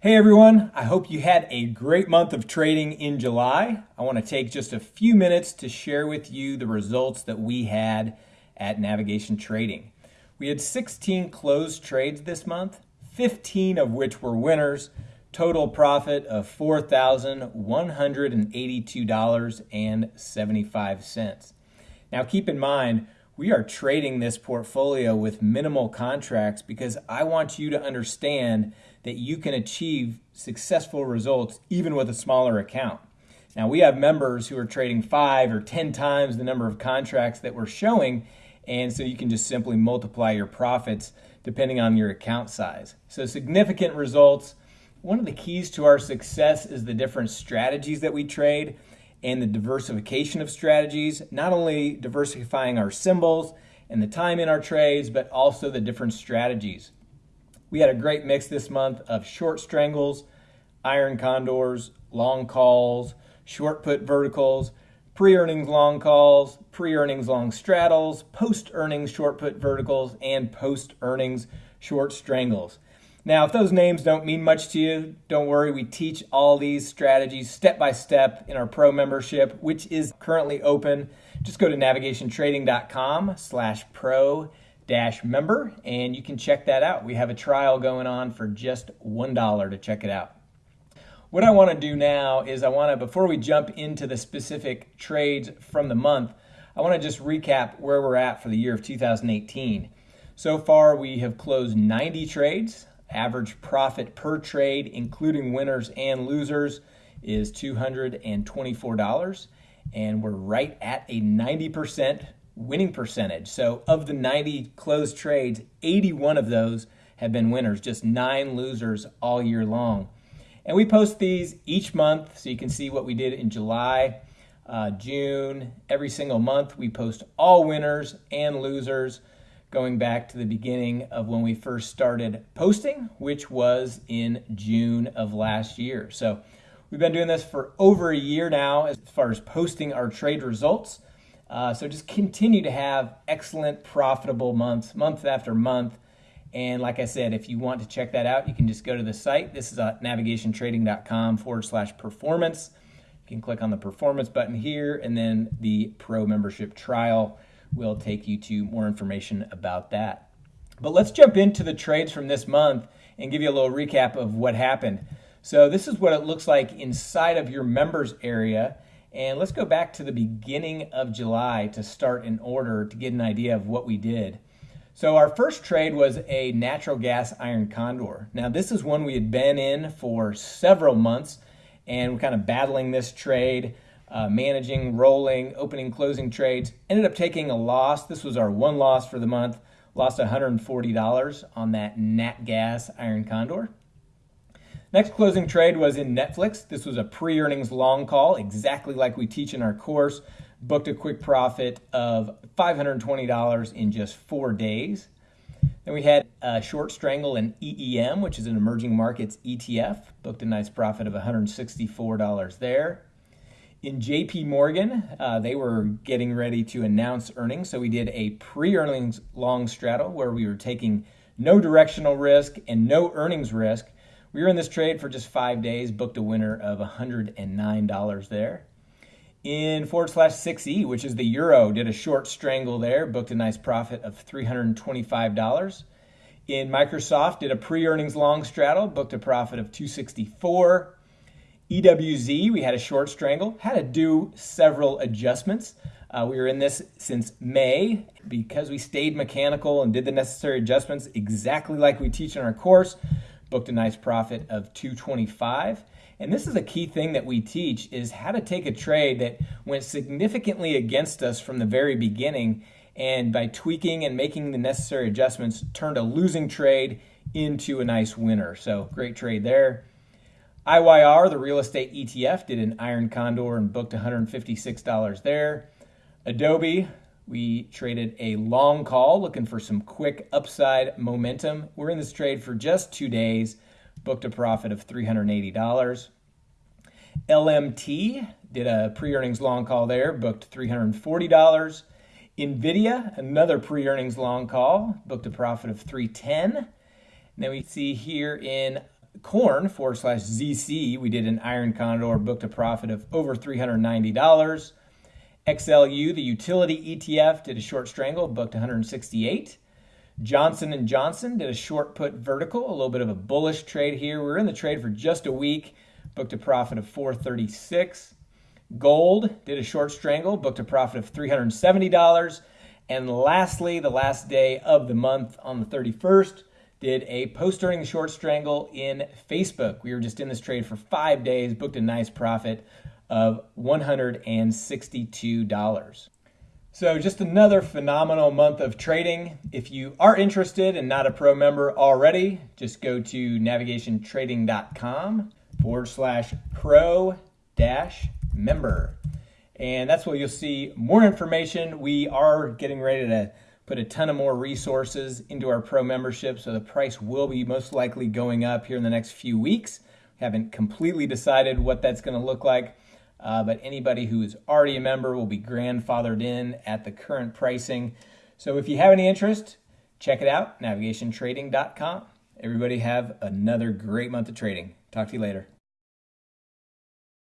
Hey everyone, I hope you had a great month of trading in July. I want to take just a few minutes to share with you the results that we had at Navigation Trading. We had 16 closed trades this month, 15 of which were winners, total profit of $4,182.75. Now keep in mind, we are trading this portfolio with minimal contracts because I want you to understand that you can achieve successful results even with a smaller account. Now, we have members who are trading five or 10 times the number of contracts that we're showing, and so you can just simply multiply your profits depending on your account size. So, significant results. One of the keys to our success is the different strategies that we trade and the diversification of strategies, not only diversifying our symbols and the time in our trades, but also the different strategies. We had a great mix this month of short strangles, iron condors, long calls, short put verticals, pre-earnings long calls, pre-earnings long straddles, post-earnings short put verticals, and post-earnings short strangles. Now, if those names don't mean much to you, don't worry. We teach all these strategies step by step in our pro membership, which is currently open. Just go to navigationtrading.com slash pro dash member and you can check that out. We have a trial going on for just $1 to check it out. What I want to do now is I want to, before we jump into the specific trades from the month, I want to just recap where we're at for the year of 2018. So far, we have closed 90 trades. Average profit per trade, including winners and losers, is $224. And we're right at a 90% winning percentage. So, of the 90 closed trades, 81 of those have been winners, just nine losers all year long. And we post these each month so you can see what we did in July, uh, June. Every single month, we post all winners and losers going back to the beginning of when we first started posting, which was in June of last year. So we've been doing this for over a year now as far as posting our trade results. Uh, so just continue to have excellent, profitable months, month after month. And like I said, if you want to check that out, you can just go to the site. This is at navigationtrading.com forward slash performance. You can click on the performance button here, and then the pro membership trial will take you to more information about that. But let's jump into the trades from this month and give you a little recap of what happened. So this is what it looks like inside of your members area. And let's go back to the beginning of July to start in order to get an idea of what we did. So our first trade was a natural gas iron condor. Now this is one we had been in for several months and we're kind of battling this trade uh, managing, rolling, opening, closing trades. Ended up taking a loss. This was our one loss for the month. Lost $140 on that Nat Gas Iron Condor. Next closing trade was in Netflix. This was a pre earnings long call, exactly like we teach in our course. Booked a quick profit of $520 in just four days. Then we had a short strangle in EEM, which is an emerging markets ETF. Booked a nice profit of $164 there. In JP Morgan, uh, they were getting ready to announce earnings. So we did a pre earnings long straddle where we were taking no directional risk and no earnings risk. We were in this trade for just five days, booked a winner of $109 there. In forward slash 6E, which is the euro, did a short strangle there, booked a nice profit of $325. In Microsoft, did a pre earnings long straddle, booked a profit of 264 EWZ, we had a short strangle, had to do several adjustments. Uh, we were in this since May because we stayed mechanical and did the necessary adjustments exactly like we teach in our course. Booked a nice profit of 225. And this is a key thing that we teach is how to take a trade that went significantly against us from the very beginning and by tweaking and making the necessary adjustments turned a losing trade into a nice winner. So great trade there. IYR, the real estate ETF, did an iron condor and booked $156 there. Adobe, we traded a long call looking for some quick upside momentum. We're in this trade for just two days, booked a profit of $380. LMT did a pre earnings long call there, booked $340. NVIDIA, another pre earnings long call, booked a profit of 310. And then we see here in corn forward slash ZC, we did an iron condor, booked a profit of over $390. XLU, the utility ETF, did a short strangle, booked 168. Johnson and Johnson did a short put vertical, a little bit of a bullish trade here. We were in the trade for just a week, booked a profit of 436. Gold did a short strangle, booked a profit of $370. And lastly, the last day of the month on the 31st, did a post earnings short strangle in Facebook. We were just in this trade for five days, booked a nice profit of $162. So, just another phenomenal month of trading. If you are interested and not a pro member already, just go to navigationtrading.com forward slash pro dash member. And that's where you'll see more information. We are getting ready to put a ton of more resources into our pro membership, so the price will be most likely going up here in the next few weeks. We haven't completely decided what that's going to look like, uh, but anybody who is already a member will be grandfathered in at the current pricing. So if you have any interest, check it out, navigationtrading.com. Everybody have another great month of trading. Talk to you later.